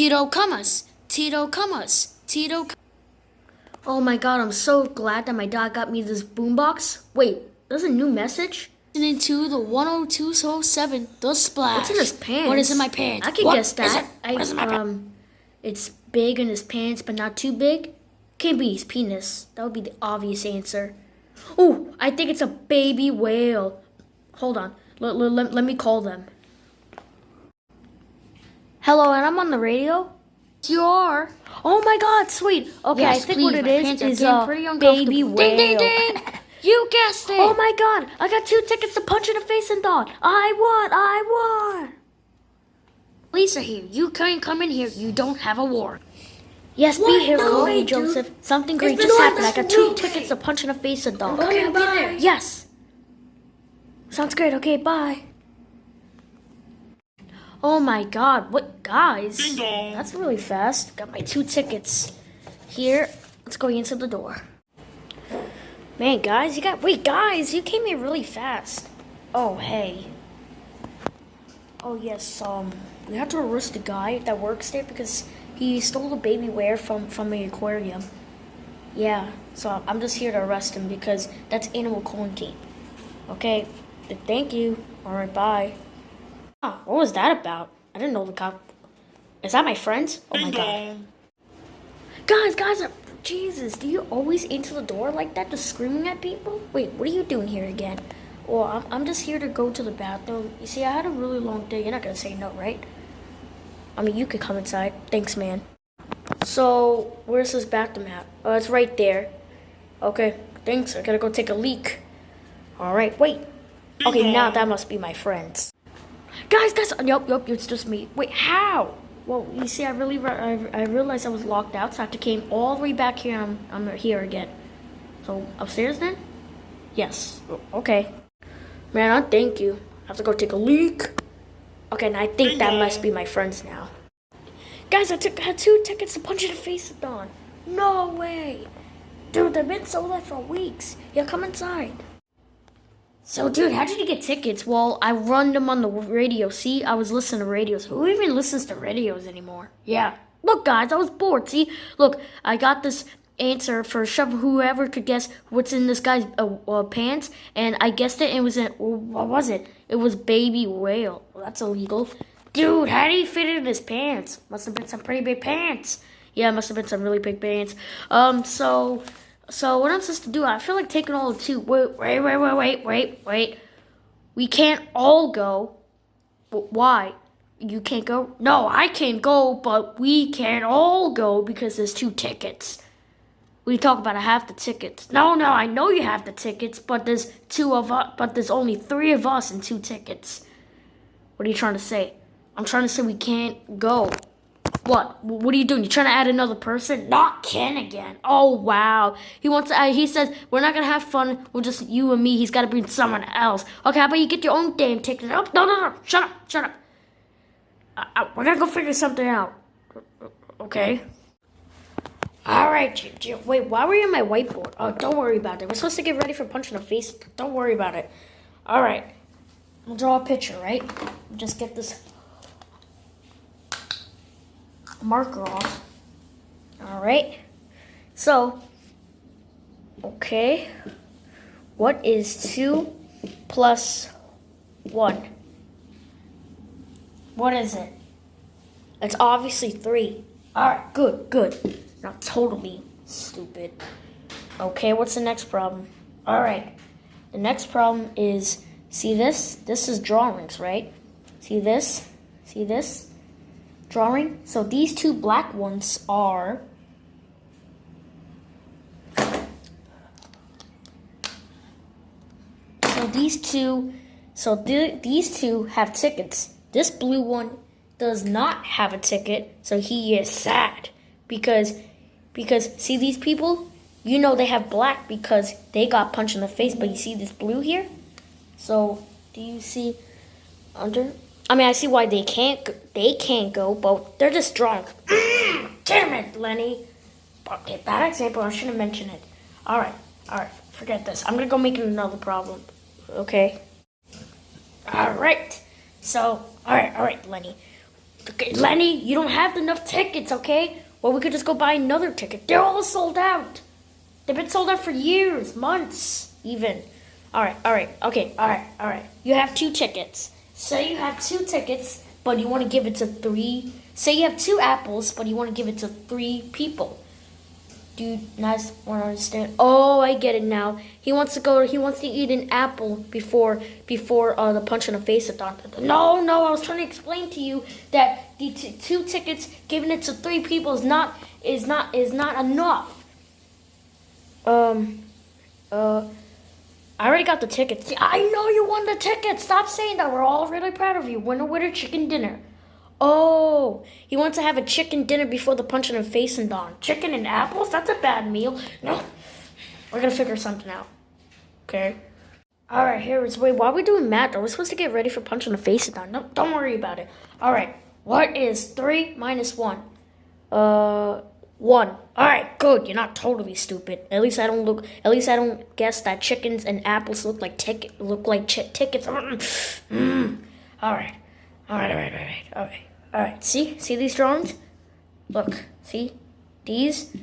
Tito Camas. Tito Camas. Tito. Oh my god, I'm so glad that my dad got me this boombox. Wait, there's a new message? Listening to the 10207 The Splash. What's in his pants? What is in my pants? I can What guess that. it? I, What is in my pants? um, it's big in his pants, but not too big. Can't be his penis. That would be the obvious answer. Oh, I think it's a baby whale. Hold on. Let, let me call them. Hello, and I'm on the radio. You are. Oh my god, sweet. Okay, Yes, I think please, what it my is is a uh, pretty baby uncomfortable. whale. Ding, ding, ding. You guessed it. Oh my god, I got two tickets to Punch in the Face and Dawn. I won, I won. Lisa here. You can't come in here. You don't have a warrant. Yes, What? be here, No way, Joseph. Something great There's just happened. I got two way. tickets to Punch in the Face and Dawn. Okay, I'll be there. Yes. Sounds great. Okay, bye. Oh my god, what guys? Ding dong. That's really fast. Got my two tickets. Here, let's go into the door. Man, guys, you got wait, guys, you came here really fast. Oh, hey. Oh yes, um, we have to arrest the guy that works there because he stole a baby whale from from the aquarium. Yeah, so I'm just here to arrest him because that's animal quarantine. Okay, th- thank you. All right, bye. Oh, what was that about? I didn't know the cop. Is that my friends? Oh my god. Guys, guys, Jesus, do you always answer the door like that, just screaming at people? Wait, what are you doing here again? Well, I'm, I'm just here to go to the bathroom. You see, I had a really long day. You're not gonna say no, right? I mean, you could come inside. Thanks, man. So, where's this bathroom at? Oh, it's right there. Okay, thanks. I gotta go take a leak. All right, wait. Okay, now that must be my friends. Guys, guys, uh, yup, yup, it's just me. Wait, how? Well, you see, I really, re- I, I realized I was locked out, so I have to came all the way back here. I'm, I'm here again. So upstairs then? Yes. Okay. Man, I thank you. I have to go take a leak. Okay, and I think that must be my friends now. Guys, I took had two tickets to punch in the face of Dawn. No way. Dude, they've been sold out for weeks. Yeah, come inside. So, dude, how did you get tickets? Well, I run them on the radio. See, I was listening to radios. Who even listens to radios anymore? Yeah. Look, guys, I was bored. See, look, I got this answer for shove whoever could guess what's in this guy's uh, uh, pants, and I guessed it. And it was in what was it? It was baby whale. Well, that's illegal. Dude, how did he fit in his pants? Must have been some pretty big pants. Yeah, must have been some really big pants. Um, so, so what I'm supposed to do? I feel like taking all the two. Wait, wait, wait, wait, wait, wait, wait. We can't all go. Wh- Why? You can't go? No, I can't go, but we can't all go because there's two tickets. We talk about I have the tickets. No, no, I know you have the tickets, but there's two of us, but there's only three of us and two tickets. What are you trying to say? I'm trying to say we can't go. What? What are you doing? You're trying to add another person? Not Ken again. Oh wow. He wants. To, uh, he says we're not gonna have fun. We're just you and me. He's got to bring someone else. Okay, how about you get your own damn ticket? Oh, no, no, no. Shut up. Shut up. Uh, uh, we're gonna go figure something out. Okay. All right. Wait, why were you on my whiteboard? Oh, don't worry about it. We're supposed to get ready for punch in the face. Don't worry about it. All right. We'll draw a picture, right? Just get this marker off. All right. So, okay. What is 2 plus 1? What is it? It's obviously 3. All right, good, good. Not totally stupid. Okay, what's the next problem? All right. The next problem is see this? This is drawings, right? See this? See this? Drawing. So these two black ones are So these two so th- these two have tickets. This blue one does not have a ticket, so he is sad because because see these people, you know they have black because they got punched in the face, but you see this blue here? So, do you see under I mean, I see why they can't they can't go, but they're just drunk. Damn it, Lenny. Okay, bad example. I shouldn't mention it. All right, all right. Forget this. I'm gonna go make another problem. Okay. All right. So, all right, all right, Lenny. Okay, Lenny, you don't have enough tickets, okay? Well, we could just go buy another ticket. They're all sold out. They've been sold out for years, months, even. All right, all right, okay, all right, all right. You have two tickets. So you have two tickets, but you want to give it to three. Say you have two apples, but you want to give it to three people. Do you guys want to understand? Oh, I get it now. He wants to go. He wants to eat an apple before before uh, the punch in the face at No, no. I was trying to explain to you that the two tickets giving it to three people is not is not is not enough. Um, uh, I already got the tickets. I know you won the tickets. Stop saying that. We're all really proud of you. Winner, winner, chicken dinner. Oh, he wants to have a chicken dinner before the punch in the face and dawn. Chicken and apples? That's a bad meal. No, we're gonna figure something out. Okay. All right, here is wait. Why are we doing math? Are we supposed to get ready for punch in the face and dawn? No, don't worry about it. All right. What is three minus one? Uh, one. All right, good. You're not totally stupid. At least I don't look. At least I don't guess that chickens and apples look like ticket look like tickets. Mm. All right. All right. All right. All right. All right. All right. See? See these drawings? Look. See? These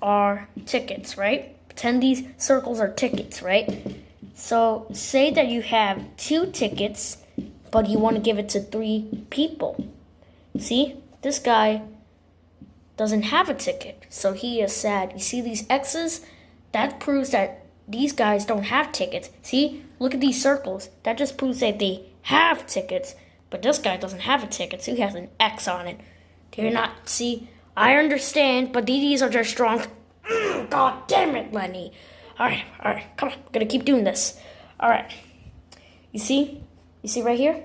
are tickets, right? Pretend these circles are tickets, right? So say that you have two tickets, but you want to give it to three people. See? This guy doesn't have a ticket, so he is sad. You see these X's? That proves that these guys don't have tickets. See? Look at these circles. That just proves that they have tickets, but this guy doesn't have a ticket, so he has an X on it. Do you not see? I understand, but these are just strong. Mm, God damn it, Lenny. Alright, alright, come on. I'm gonna keep doing this. Alright. You see? You see right here?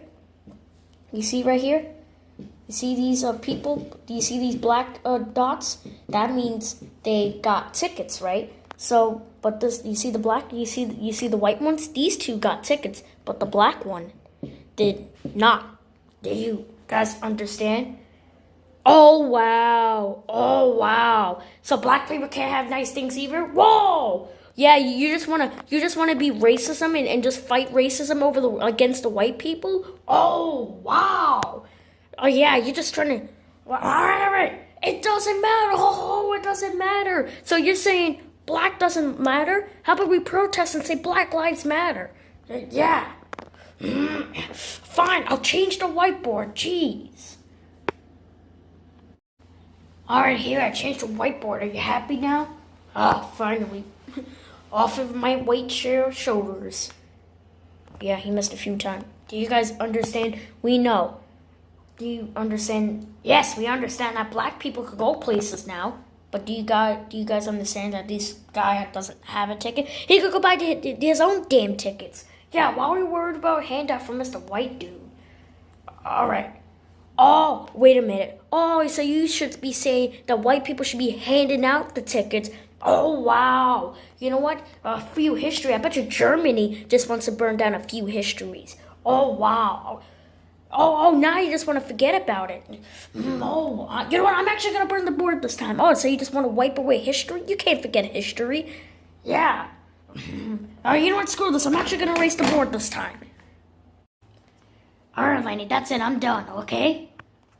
You see right here? You see these uh, people? Do you see these black uh, dots? That means they got tickets, right? So, but this, you see the black, you see, you see the white ones. These two got tickets, but the black one did not. Do you guys understand? Oh wow! Oh wow! So black people can't have nice things either. Whoa! Yeah, you just wanna you just wanna be racism and, and just fight racism over the against the white people. Oh wow! Oh yeah, you're just trying to. All right, all right. It doesn't matter. Oh, it doesn't matter. So you're saying black doesn't matter? How about we protest and say Black Lives Matter? Yeah. Mm, fine, I'll change the whiteboard. Jeez. All right, here I changed the whiteboard. Are you happy now? Ah, finally. Off of my white share shoulders. Yeah, he missed a few times. Do you guys understand? We know do you understand? Yes, we understand that black people could go places now. But do you guys do you guys understand that this guy doesn't have a ticket? He could go buy his own damn tickets. Yeah, why are we worried about handout from Mr. White Dude? All right. Oh, wait a minute. Oh, so you should be saying that white people should be handing out the tickets. Oh, wow. You know what? A few history. I bet you Germany just wants to burn down a few histories. Oh, wow. Oh, oh, now you just want to forget about it. No, uh, you know what? I'm actually going to burn the board this time. Oh, so you just want to wipe away history? You can't forget history. Yeah. Oh, you know what? Screw this. I'm actually going to erase the board this time. All right, Lenny, that's it. I'm done, okay?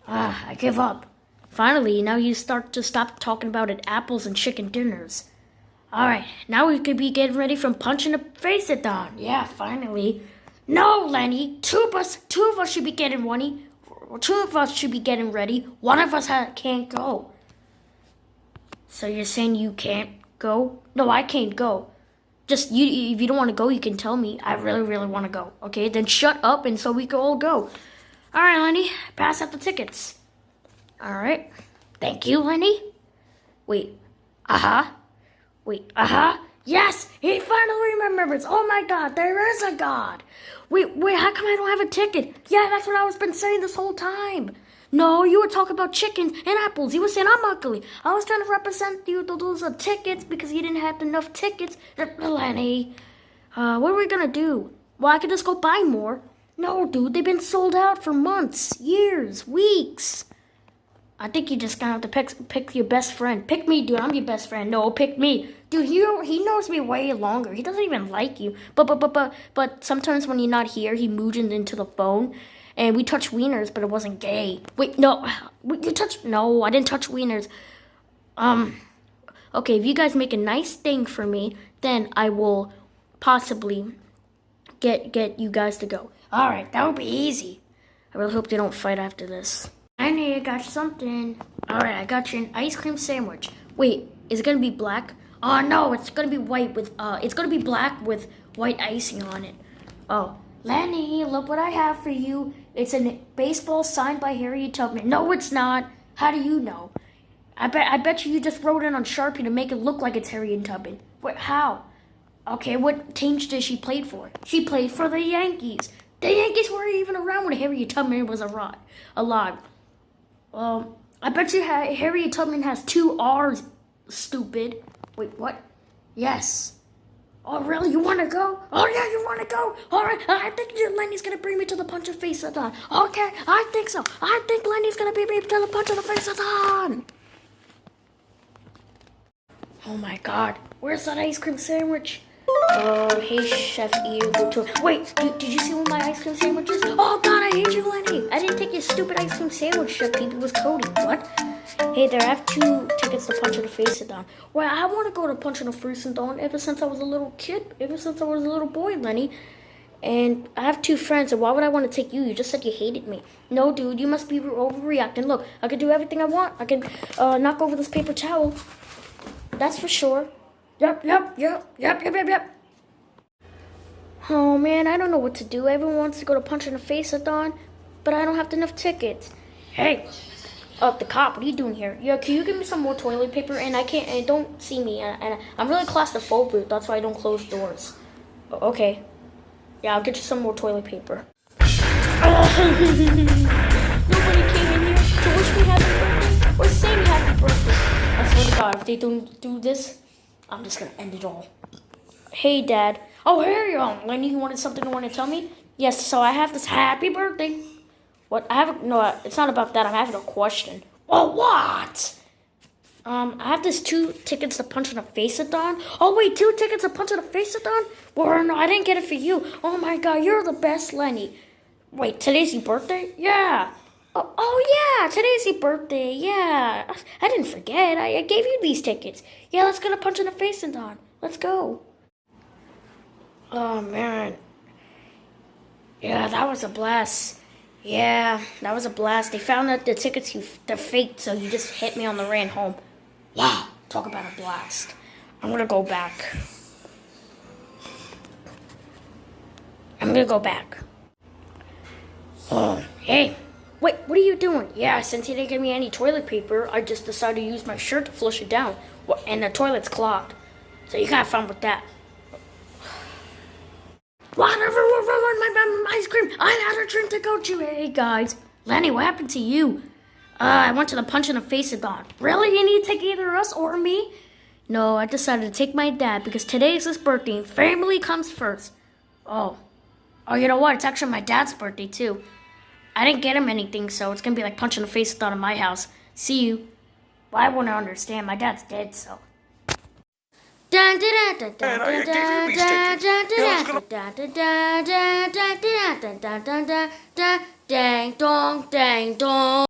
Ah, I give up. Finally, now you start to stop talking about it apples and chicken dinners. All right, now we could be getting ready from punching a face at dawn. Yeah, finally. No, Lenny. Two of us, two of us should be getting ready. Two of us should be getting ready. One of us can't go. So you're saying you can't go? No, I can't go. Just you. If you don't want to go, you can tell me. I really, really want to go. Okay, then shut up, and so we can all go. All right, Lenny. Pass out the tickets. All right. Thank you, Lenny. Wait. Uh huh. Wait. Uh huh. Yes, he finally remembers. Oh my God, there is a God. Wait, wait, how come I don't have a ticket? Yeah, that's what I was been saying this whole time. No, you were talking about chickens and apples. You were saying I'm ugly. I was trying to represent you to those uh, tickets because you didn't have enough tickets. Lenny, uh, what are we gonna do? Well, I could just go buy more. No, dude, they've been sold out for months, years, weeks. I think you just gonna have to pick pick your best friend. Pick me, dude. I'm your best friend. No, pick me, dude. He he knows me way longer. He doesn't even like you. But but but but but sometimes when you're not here, he mooches into the phone, and we touched wieners, but it wasn't gay. Wait, no, you touched? No, I didn't touch wieners. Um, okay, if you guys make a nice thing for me, then I will possibly get get you guys to go. All right, that would be easy. I really hope they don't fight after this. I need I got something. All right, I got you an ice cream sandwich. Wait, is it gonna be black? Oh no, it's gonna be white with Uh, it's gonna be black with white icing on it. Oh, Lenny. Look what I have for you. it's a baseball signed by Harriet Tubman. No, it's not. How do you know? I bet I bet you you just wrote it on Sharpie to make it look like it's Harriet Tubman. What? how? Okay, what teams did she play for? She played for the Yankees. The Yankees weren't even around when Harriet Tubman was alive. Alive. Um, I bet you ha- Harriet Tubman has two R's. Stupid. Wait, what? Yes. Oh, really? You want to go? Oh, yeah, you want to go? All right. I think Lenny's going to bring me to the punch of face dawn. Okay, I think so. I think Lenny's going to bring me to the punch of the face of dawn. Oh, my God. Where's that ice cream sandwich? Oh, hey, Chef Eater. Wait, did, did you see one of my ice cream sandwiches? Oh, God, I hate you, Lenny. I didn't take your stupid ice cream sandwich, Chef Pete. It was Cody. What? Hey there, I have two tickets to Punch in the Face of Dawn. Well, I want to go to Punch in the Face of Dawn ever since I was a little kid, ever since I was a little boy, Lenny. And I have two friends, and why would I want to take you? You just said you hated me. No, dude, you must be overreacting. Look, I can do everything I want. I can uh, knock over this paper towel. That's for sure. Yep, yep, yep, yep, yep, yep, yep. Oh man, I don't know what to do. Everyone wants to go to Punch in the Face at Dawn, but I don't have enough tickets. Hey, oh, the cop, what are you doing here? Yeah, can you give me some more toilet paper? And I can't, and don't see me. And, and I'm really claustrophobic. That's why I don't close doors. Okay. Yeah, I'll get you some more toilet paper. Nobody came in here to wish me happy birthday or say me happy birthday. I swear to God, if they don't do this, I'm just gonna end it all. Hey, Dad. Oh, here you are. Lenny, you wanted something you want to tell me? Yes, so I have this happy birthday. What? I have a, no, it's not about that. I'm having a question. Oh, what? Um, I have this two tickets to Punch in the Face at Dawn. Oh, wait, two tickets to Punch in the Face at Dawn? Well, no, I didn't get it for you. Oh, my God, you're the best, Lenny. Wait, today's your birthday? Yeah. Oh, oh yeah, today's your birthday. Yeah. I didn't forget. I, I gave you these tickets. Yeah, let's go to Punch in the Face at Dawn. Let's go. Oh, man. Yeah, that was a blast. Yeah, that was a blast. They found out the tickets you they're faked, so you just hit me on the ran home. Wow, talk about a blast. I'm gonna go back. I'm gonna go back. Oh, hey. Wait, what are you doing? Yeah, since he didn't give me any toilet paper, I just decided to use my shirt to flush it down. And the toilet's clogged. So you got fun with that. Whatever, my, my, my ice cream. I had a drink to go to. Hey, guys. Lenny, what happened to you? Uh, I went to the punch in the face of Dawn. Really? You need to take either us or me? No, I decided to take my dad because today is his birthday and family comes first. Oh. Oh, you know what? It's actually my dad's birthday, too. I didn't get him anything, so it's gonna be like punch in the face of Dawn in my house. See you. Well, I wouldn't understand. My dad's dead, so. Dang dong, dang dong.